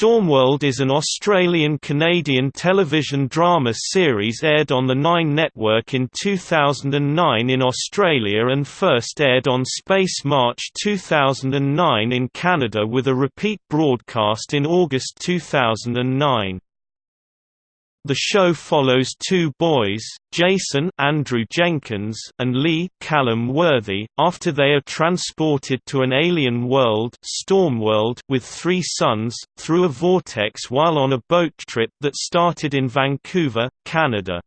Stormworld is an Australian-Canadian television drama series aired on the Nine Network in 2009 in Australia and first aired on Space March 2009 in Canada with a repeat broadcast in August 2009. The show follows two boys, Jason Andrew Jenkins and Lee Calum Worthy, after they are transported to an alien world Stormworld with three suns, through a vortex while on a boat trip that started in Vancouver, Canada.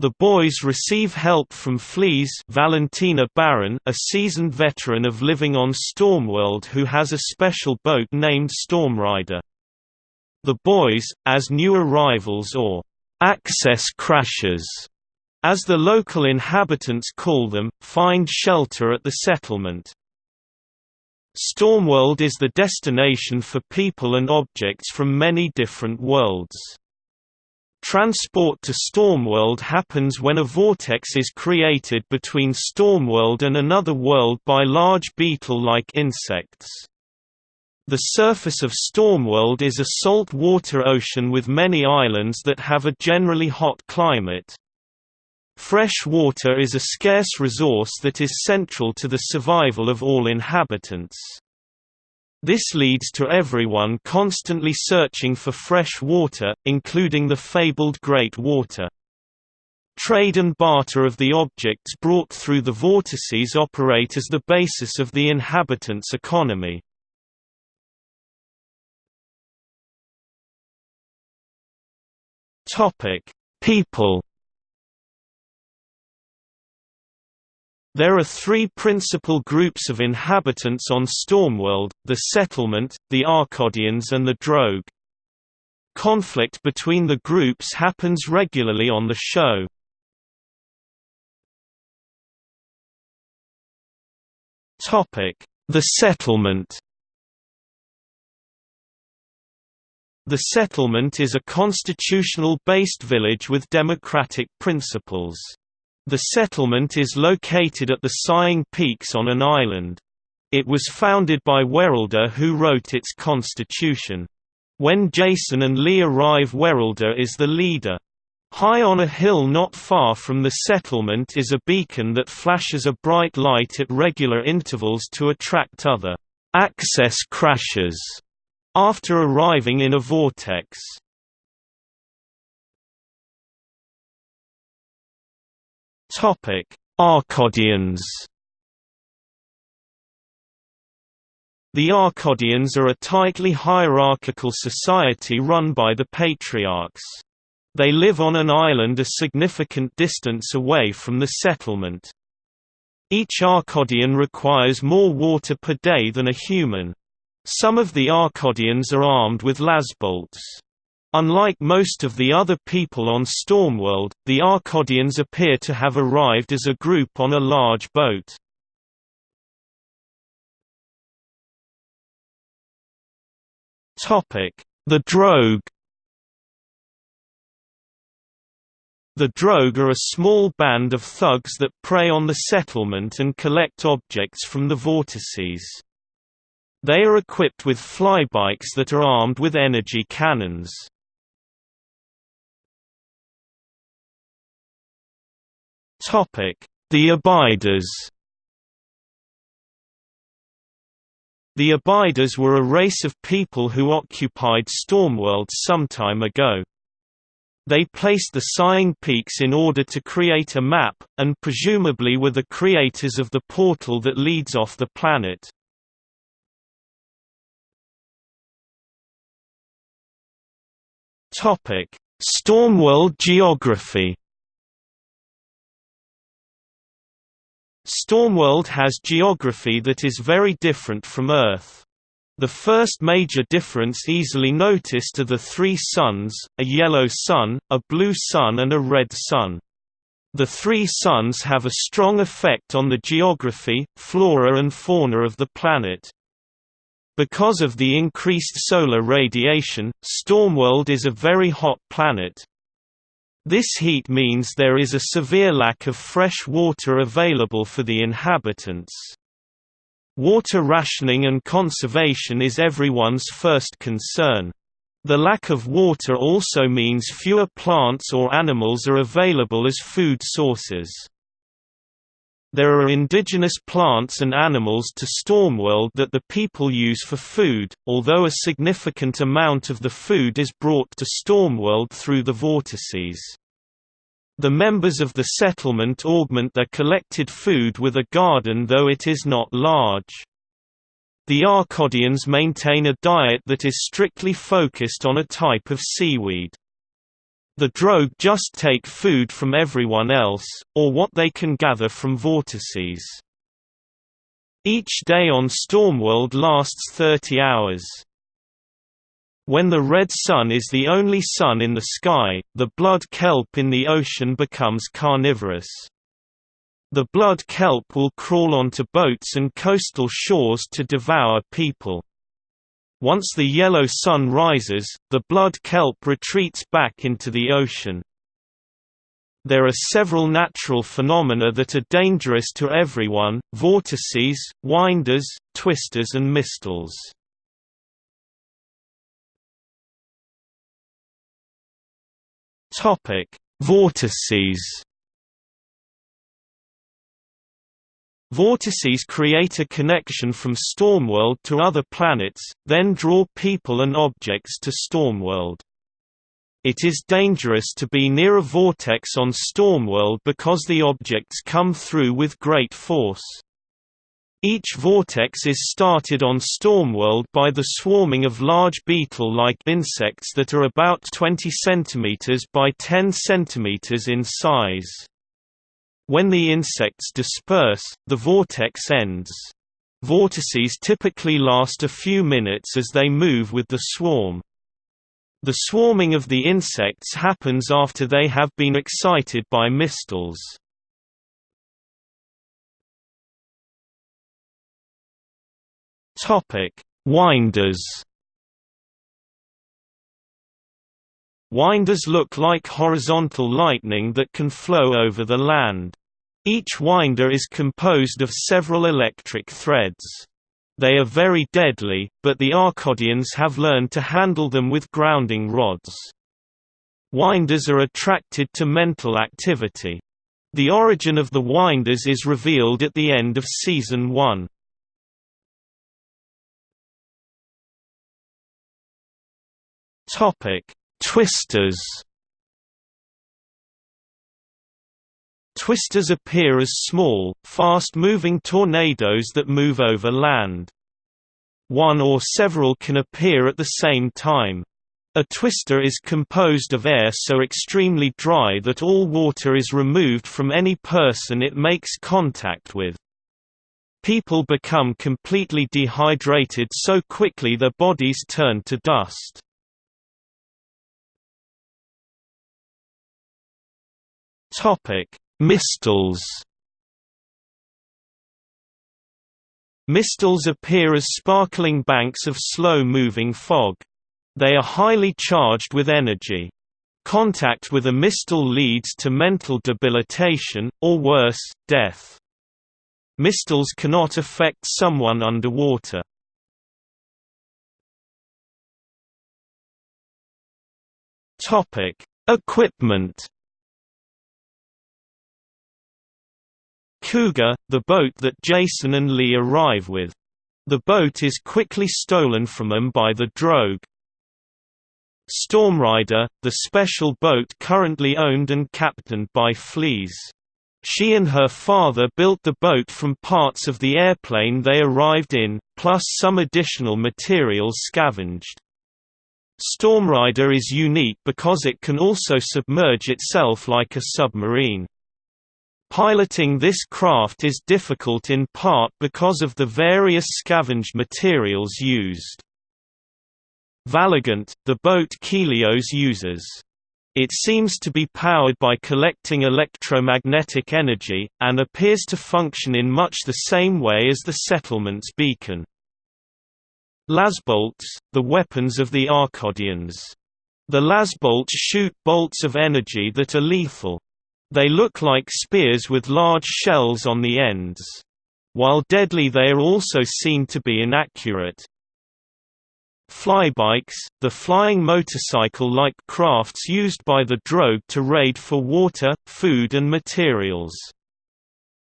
The boys receive help from Fleas Valentina Barron a seasoned veteran of living on Stormworld who has a special boat named Stormrider. The boys, as new arrivals or access crashers, as the local inhabitants call them, find shelter at the settlement. Stormworld is the destination for people and objects from many different worlds. Transport to Stormworld happens when a vortex is created between Stormworld and another world by large beetle-like insects. The surface of Stormworld is a salt water ocean with many islands that have a generally hot climate. Fresh water is a scarce resource that is central to the survival of all inhabitants. This leads to everyone constantly searching for fresh water, including the fabled Great Water. Trade and barter of the objects brought through the vortices operate as the basis of the inhabitants' economy. Topic: People. There are three principal groups of inhabitants on Stormworld, the Settlement, the Arcodians and the Drogue. Conflict between the groups happens regularly on the show. The Settlement The settlement is a constitutional-based village with democratic principles. The settlement is located at the Sighing Peaks on an island. It was founded by Werelder who wrote its constitution. When Jason and Lee arrive Werelder is the leader. High on a hill not far from the settlement is a beacon that flashes a bright light at regular intervals to attract other access crashers after arriving in a vortex. Arcodians. The Arcodians are a tightly hierarchical society run by the patriarchs. They live on an island a significant distance away from the settlement. Each Arcodian requires more water per day than a human. Some of the Arcodians are armed with lasbolts. Unlike most of the other people on Stormworld, the Arcodians appear to have arrived as a group on a large boat. The Drogue The Drogue are a small band of thugs that prey on the settlement and collect objects from the vortices. They are equipped with flybikes that are armed with energy cannons. The Abiders The Abiders were a race of people who occupied Stormworld some time ago. They placed the Sighing Peaks in order to create a map, and presumably were the creators of the portal that leads off the planet. Topic: Stormworld geography. Stormworld has geography that is very different from Earth. The first major difference easily noticed are the three suns, a yellow sun, a blue sun and a red sun. The three suns have a strong effect on the geography, flora and fauna of the planet. Because of the increased solar radiation, Stormworld is a very hot planet. This heat means there is a severe lack of fresh water available for the inhabitants. Water rationing and conservation is everyone's first concern. The lack of water also means fewer plants or animals are available as food sources. There are indigenous plants and animals to Stormworld that the people use for food, although a significant amount of the food is brought to Stormworld through the vortices. The members of the settlement augment their collected food with a garden though it is not large. The Arcodians maintain a diet that is strictly focused on a type of seaweed. The Drogue just take food from everyone else, or what they can gather from vortices. Each day on Stormworld lasts 30 hours. When the red sun is the only sun in the sky, the blood kelp in the ocean becomes carnivorous. The blood kelp will crawl onto boats and coastal shores to devour people. Once the yellow sun rises, the blood kelp retreats back into the ocean. There are several natural phenomena that are dangerous to everyone, vortices, winders, twisters and mistles. Vortices Vortices create a connection from Stormworld to other planets, then draw people and objects to Stormworld. It is dangerous to be near a vortex on Stormworld because the objects come through with great force. Each vortex is started on Stormworld by the swarming of large beetle-like insects that are about 20 cm by 10 cm in size. When the insects disperse, the vortex ends. Vortices typically last a few minutes as they move with the swarm. The swarming of the insects happens after they have been excited by mistles. Winders Winders look like horizontal lightning that can flow over the land. Each winder is composed of several electric threads. They are very deadly, but the Arcodians have learned to handle them with grounding rods. Winders are attracted to mental activity. The origin of the winders is revealed at the end of Season 1. Topic: Twisters Twisters appear as small, fast-moving tornadoes that move over land. One or several can appear at the same time. A twister is composed of air so extremely dry that all water is removed from any person it makes contact with. People become completely dehydrated so quickly their bodies turn to dust. Topic: Mistles. Mistles appear as sparkling banks of slow-moving fog. They are highly charged with energy. Contact with a mistle leads to mental debilitation, or worse, death. Mistles cannot affect someone underwater. Equipment Cougar, the boat that Jason and Lee arrive with. The boat is quickly stolen from them by the Drogue. Stormrider, the special boat currently owned and captained by Fleas. She and her father built the boat from parts of the airplane they arrived in, plus some additional materials scavenged. Stormrider is unique because it can also submerge itself like a submarine. Piloting this craft is difficult in part because of the various scavenged materials used. Valagant, the boat Kelios uses. It seems to be powered by collecting electromagnetic energy, and appears to function in much the same way as the settlement's beacon. Lasbolts, the weapons of the Arcodians. The lasbolts shoot bolts of energy that are lethal. They look like spears with large shells on the ends. While deadly they are also seen to be inaccurate. Flybikes, the flying motorcycle-like crafts used by the drogue to raid for water, food and materials.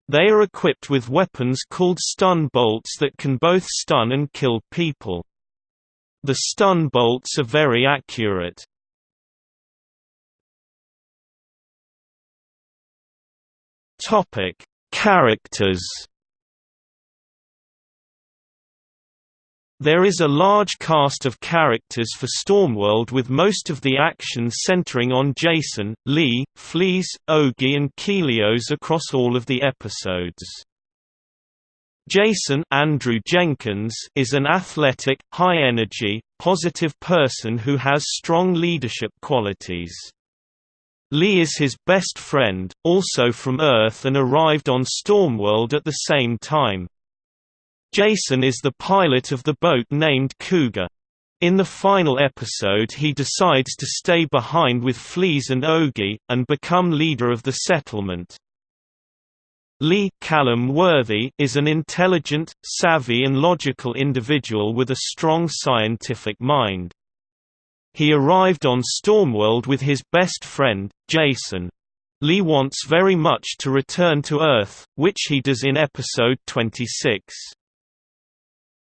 They are equipped with weapons called stun bolts that can both stun and kill people. The stun bolts are very accurate. Topic: Characters There is a large cast of characters for Stormworld with most of the action centering on Jason, Lee, Flees, Ogie and Kelios across all of the episodes. Jason Andrew Jenkins is an athletic, high-energy, positive person who has strong leadership qualities. Lee is his best friend, also from Earth and arrived on Stormworld at the same time. Jason is the pilot of the boat named Cougar. In the final episode he decides to stay behind with Flees and Ogie, and become leader of the settlement. Lee Calum Worthy is an intelligent, savvy and logical individual with a strong scientific mind. He arrived on Stormworld with his best friend, Jason. Lee wants very much to return to Earth, which he does in episode 26.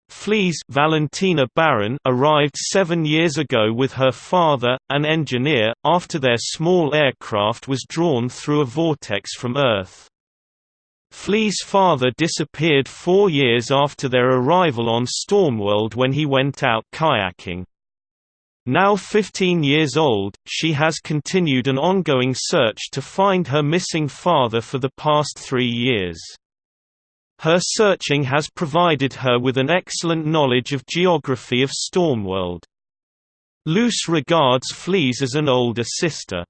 Flees Valentina Barron arrived seven years ago with her father, an engineer, after their small aircraft was drawn through a vortex from Earth. Flee's father disappeared four years after their arrival on Stormworld when he went out kayaking. Now 15 years old, she has continued an ongoing search to find her missing father for the past three years. Her searching has provided her with an excellent knowledge of geography of Stormworld. Luce regards Flees as an older sister.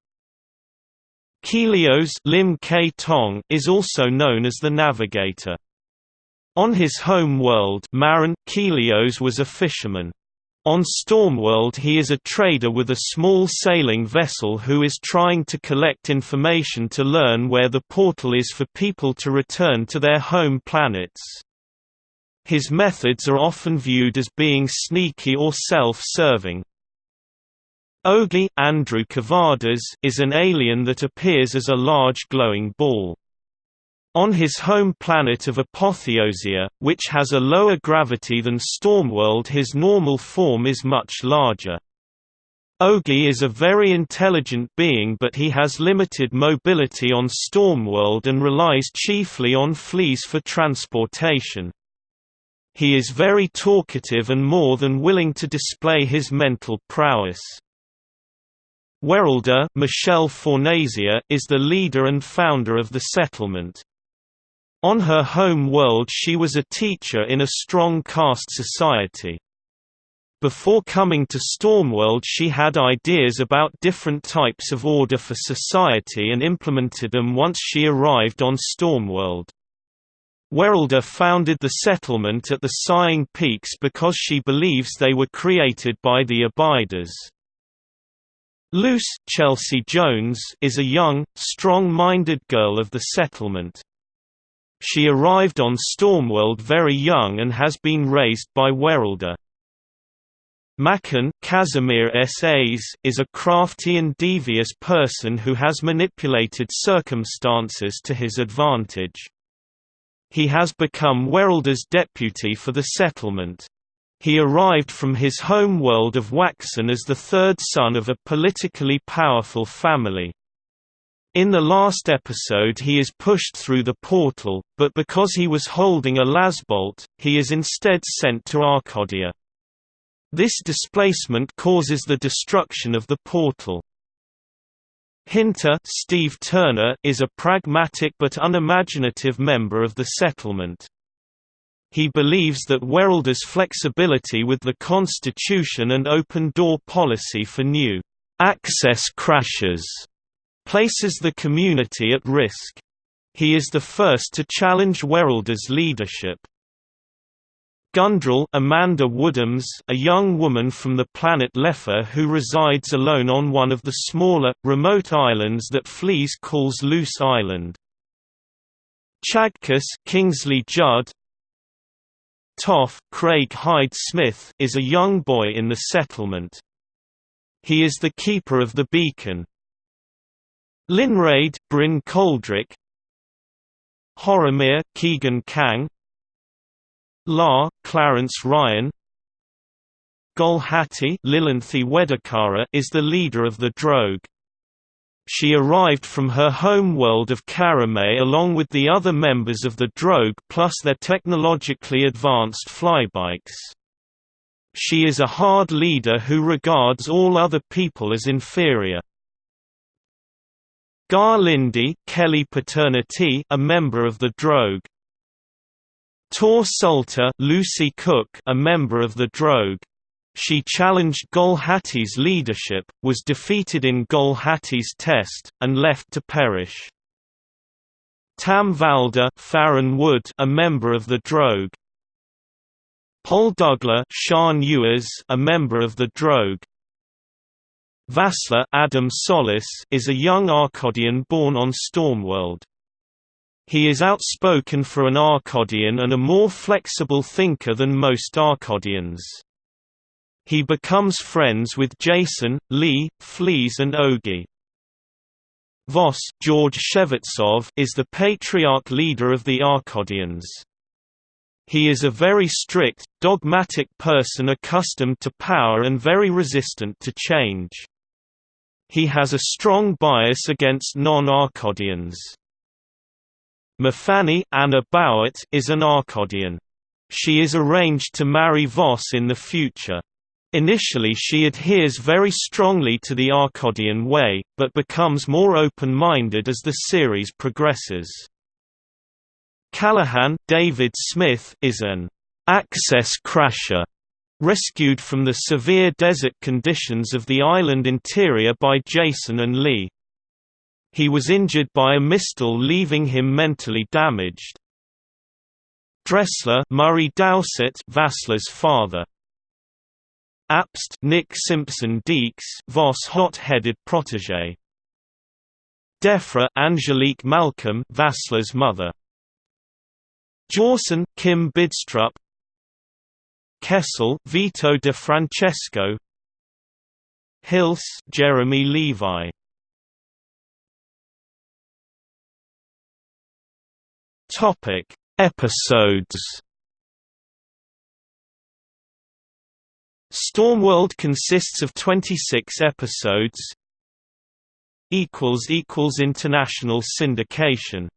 Kelios Lim Kay Tong is also known as the Navigator. On his home world Marin, Kelios was a fisherman. On Stormworld he is a trader with a small sailing vessel who is trying to collect information to learn where the portal is for people to return to their home planets. His methods are often viewed as being sneaky or self-serving. Ogie Andrew Cavadas is an alien that appears as a large glowing ball. On his home planet of Apotheosia, which has a lower gravity than Stormworld his normal form is much larger. Ogie is a very intelligent being but he has limited mobility on Stormworld and relies chiefly on fleas for transportation. He is very talkative and more than willing to display his mental prowess. Werelder Michelle Fornasier is the leader and founder of the settlement. On her home world she was a teacher in a strong caste society. Before coming to Stormworld she had ideas about different types of order for society and implemented them once she arrived on Stormworld. Werelder founded the settlement at the Sighing Peaks because she believes they were created by the Abiders. Luce Chelsea Jones is a young, strong-minded girl of the settlement. She arrived on Stormworld very young and has been raised by Werelder. Makan Casimir S.A.s is a crafty and devious person who has manipulated circumstances to his advantage. He has become Werelder's deputy for the settlement. He arrived from his home world of Waxen as the third son of a politically powerful family. In the last episode he is pushed through the portal, but because he was holding a lasbolt, he is instead sent to Arcadia. This displacement causes the destruction of the portal. Hinter Steve Turner is a pragmatic but unimaginative member of the settlement. He believes that Werelder's flexibility with the Constitution and open-door policy for new access crashes places the community at risk. He is the first to challenge Werelder's leadership. Gundrel Amanda Woodhams a young woman from the planet Lefa who resides alone on one of the smaller, remote islands that Flees calls Loose Island. Chagkus Kingsley Judd Toff, Craig Hyde Smith is a young boy in the settlement. He is the keeper of the beacon. Linraid, Bryn Coldrick Horomir, Keegan Kang La, Clarence Ryan Gulhati Lilanthi Wedakara is the leader of the Drogue. She arrived from her home world of Karamay along with the other members of the Drogue plus their technologically advanced flybikes. She is a hard leader who regards all other people as inferior. Gar Lindy Kelly Paternity a member of the Drogue. Tor Salter Lucy Cook a member of the Drogue. She challenged Gulhati's leadership, was defeated in Gulhati's test, and left to perish. Tam Valda Farron Wood a member of the Drogue. Paul Dougla Sean Ewers a member of the Drogue. Vassler Adam Solis is a young Arcodian born on Stormworld. He is outspoken for an Arcodian and a more flexible thinker than most Arcodians. He becomes friends with Jason, Lee, Fleas and Ogi. Voss George Shevetsov is the patriarch leader of the Arcodians. He is a very strict, dogmatic person accustomed to power and very resistant to change. He has a strong bias against non-Arcodians. Mafani Anna Bowett is an Arcodian. She is arranged to marry Voss in the future. Initially she adheres very strongly to the Arcodian way, but becomes more open-minded as the series progresses. Callahan David Smith is an access crasher rescued from the severe desert conditions of the island interior by Jason and Lee. He was injured by a mistral leaving him mentally damaged. Dressler Murray Dowsett Vassler's father Apst Nick Simpson Deeks Voss hot-headed protégé. Defra Angelique Malcolm Vassler's mother. Jawson Kim Bidstrup Kessel Vito de Francesco. Hills Jeremy Levi. Topic Episodes. Stormworld consists of 26 episodes. Equals equals international syndication